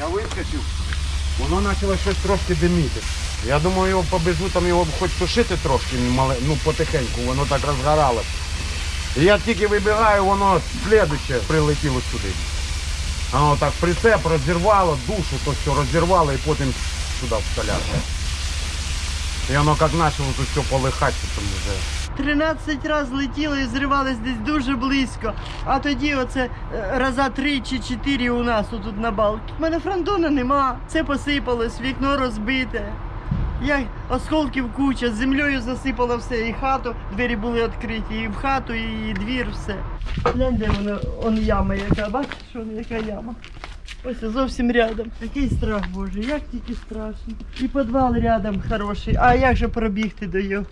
Я вискочив, воно почало щось трошки диміти. Я думаю, його побежу, там його хоч тушити трошки, ну потихеньку, воно так розгоралося. І я тільки вибігаю, воно слідуще прилетіло сюди. Воно так прицеп розірвало, душу то все розірвало і потім сюди в. І воно як почало тут все полихати, там вже. 13 разів летіло і зривались десь дуже близько. А тоді оце е, раза три чи чотири у нас тут на балці. У мене фронтона нема. Це посипалось, вікно розбите. Я осколків куча, з землею засипало все, і хату, двері були відкриті, і в хату, і двір, все. Глянь, де воно, он яма яка, бачиш, яка яма. Ось зовсім рядом. Такий страх, Боже, як тільки страшно. І підвал рядом хороший. А як же пробігти до його?